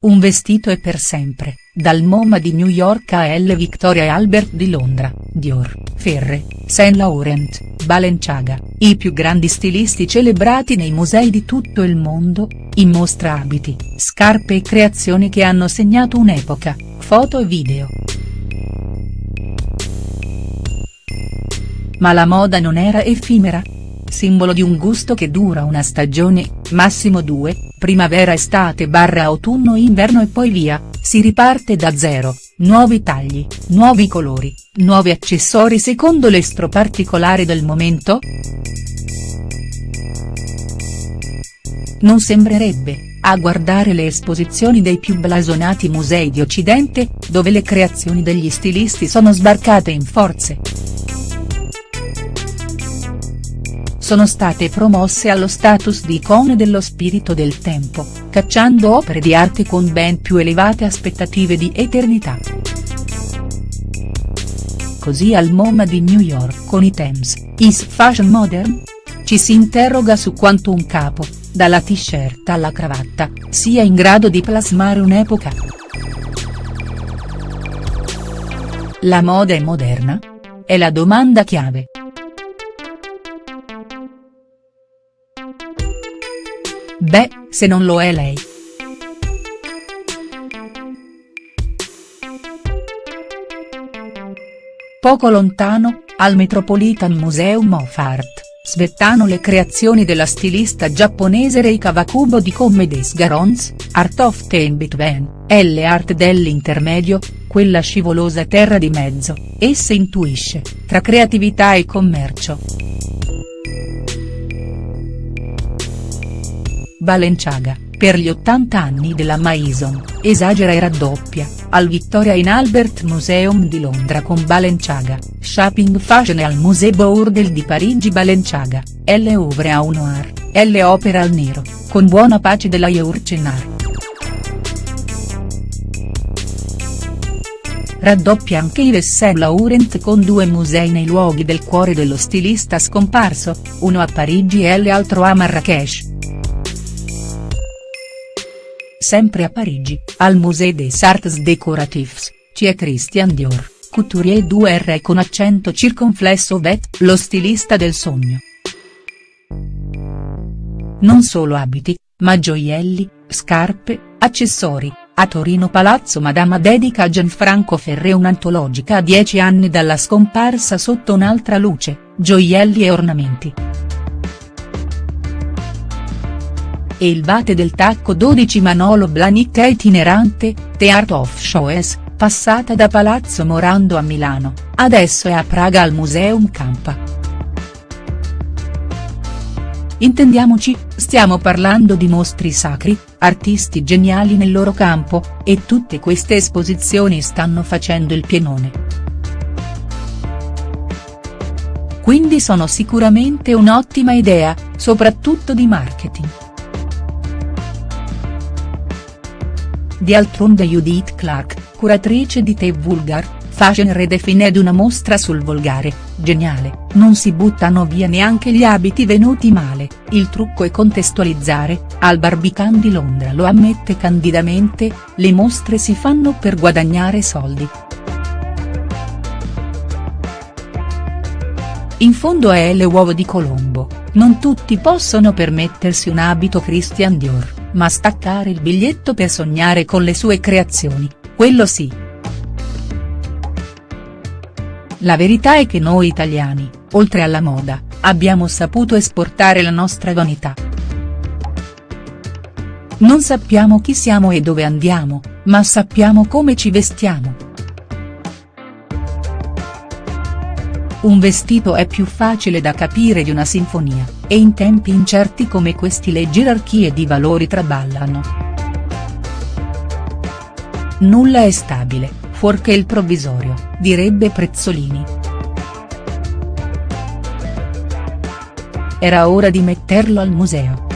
Un vestito e per sempre, dal MoMA di New York a L. Victoria e Albert di Londra, Dior, Ferre, Saint Laurent, Balenciaga, i più grandi stilisti celebrati nei musei di tutto il mondo, in mostra abiti, scarpe e creazioni che hanno segnato un'epoca, foto e video. Ma la moda non era effimera? Simbolo di un gusto che dura una stagione, massimo due, primavera estate barra autunno inverno e poi via, si riparte da zero, nuovi tagli, nuovi colori, nuovi accessori secondo l'estro particolare del momento?. Non sembrerebbe, a guardare le esposizioni dei più blasonati musei di Occidente, dove le creazioni degli stilisti sono sbarcate in forze. Sono state promosse allo status di icone dello spirito del tempo, cacciando opere di arte con ben più elevate aspettative di eternità. Così al MoMA di New York con i Thames, Is Fashion Modern? Ci si interroga su quanto un capo, dalla t-shirt alla cravatta, sia in grado di plasmare un'epoca. La moda è moderna? È la domanda chiave. Beh, se non lo è lei. Poco lontano, al Metropolitan Museum of Art, svettano le creazioni della stilista giapponese Rei Kawakubo di Come des Garons, Art of the In-Between, L Art dell'intermedio, quella scivolosa terra di mezzo, essa intuisce, tra creatività e commercio. Balenciaga, per gli 80 anni della Maison, esagera e raddoppia, al Victoria in Albert Museum di Londra con Balenciaga, Shopping Fashion e al Musée Bourdelle di Parigi Balenciaga, L Ouvre au Noir, L Opera al Nero, con buona pace della Yourcenar. Raddoppia anche Yves Saint Laurent con due musei nei luoghi del cuore dello stilista scomparso, uno a Parigi e l'altro a Marrakech. Sempre a Parigi, al Musée des Arts Décoratifs, c'è Christian Dior, couturier 2R con accento circonflesso vet, lo stilista del sogno. Non solo abiti, ma gioielli, scarpe, accessori, a Torino Palazzo Madama dedica a Gianfranco Ferré un'antologica a dieci anni dalla scomparsa sotto un'altra luce, gioielli e ornamenti. E il Vate del Tacco 12 Manolo Blanicca itinerante, The of Shows, passata da Palazzo Morando a Milano, adesso è a Praga al Museum Campa. Intendiamoci, stiamo parlando di mostri sacri, artisti geniali nel loro campo, e tutte queste esposizioni stanno facendo il pienone. Quindi sono sicuramente un'ottima idea, soprattutto di marketing. D'altronde Judith Clark, curatrice di The Vulgar, Fashion Redefined una mostra sul volgare, geniale, non si buttano via neanche gli abiti venuti male, il trucco è contestualizzare, al Barbican di Londra lo ammette candidamente, le mostre si fanno per guadagnare soldi. In fondo è le uova di Colombo, non tutti possono permettersi un abito Christian Dior ma staccare il biglietto per sognare con le sue creazioni, quello sì. La verità è che noi italiani, oltre alla moda, abbiamo saputo esportare la nostra vanità. Non sappiamo chi siamo e dove andiamo, ma sappiamo come ci vestiamo. Un vestito è più facile da capire di una sinfonia, e in tempi incerti come questi le gerarchie di valori traballano. Nulla è stabile, fuorché il provvisorio, direbbe Prezzolini. Era ora di metterlo al museo.